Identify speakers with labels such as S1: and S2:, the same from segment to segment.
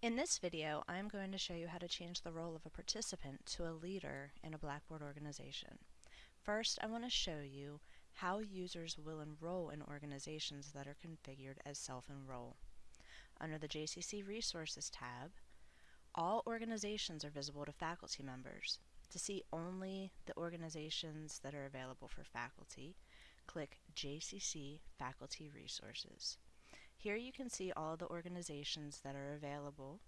S1: In this video, I'm going to show you how to change the role of a participant to a leader in a Blackboard organization. First, I want to show you how users will enroll in organizations that are configured as self-enroll. Under the JCC Resources tab, all organizations are visible to faculty members. To see only the organizations that are available for faculty, click JCC Faculty Resources. Here you can see all the organizations that are available.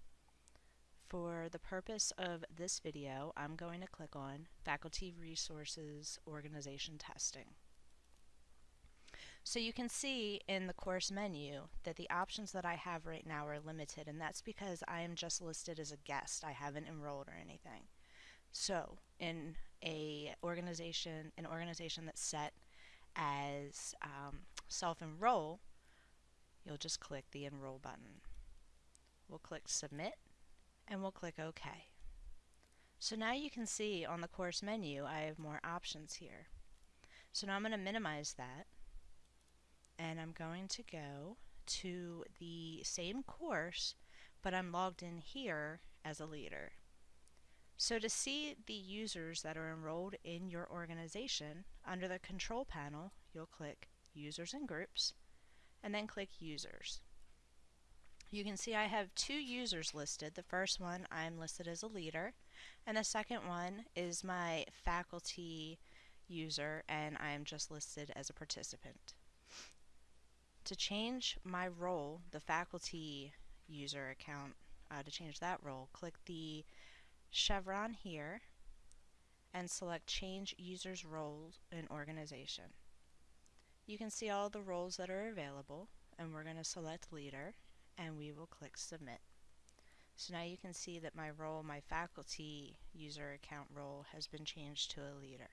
S1: For the purpose of this video, I'm going to click on Faculty Resources Organization Testing. So you can see in the course menu that the options that I have right now are limited and that's because I am just listed as a guest. I haven't enrolled or anything. So in a organization, an organization that's set as um, self-enroll, you'll just click the Enroll button. We'll click Submit and we'll click OK. So now you can see on the course menu I have more options here. So now I'm going to minimize that and I'm going to go to the same course but I'm logged in here as a leader. So to see the users that are enrolled in your organization, under the control panel, you'll click Users and Groups, and then click Users. You can see I have two users listed. The first one I'm listed as a leader and the second one is my faculty user and I'm just listed as a participant. To change my role, the faculty user account, uh, to change that role, click the chevron here and select change users roles in organization. You can see all the roles that are available and we're going to select leader and we will click submit. So now you can see that my role, my faculty user account role has been changed to a leader.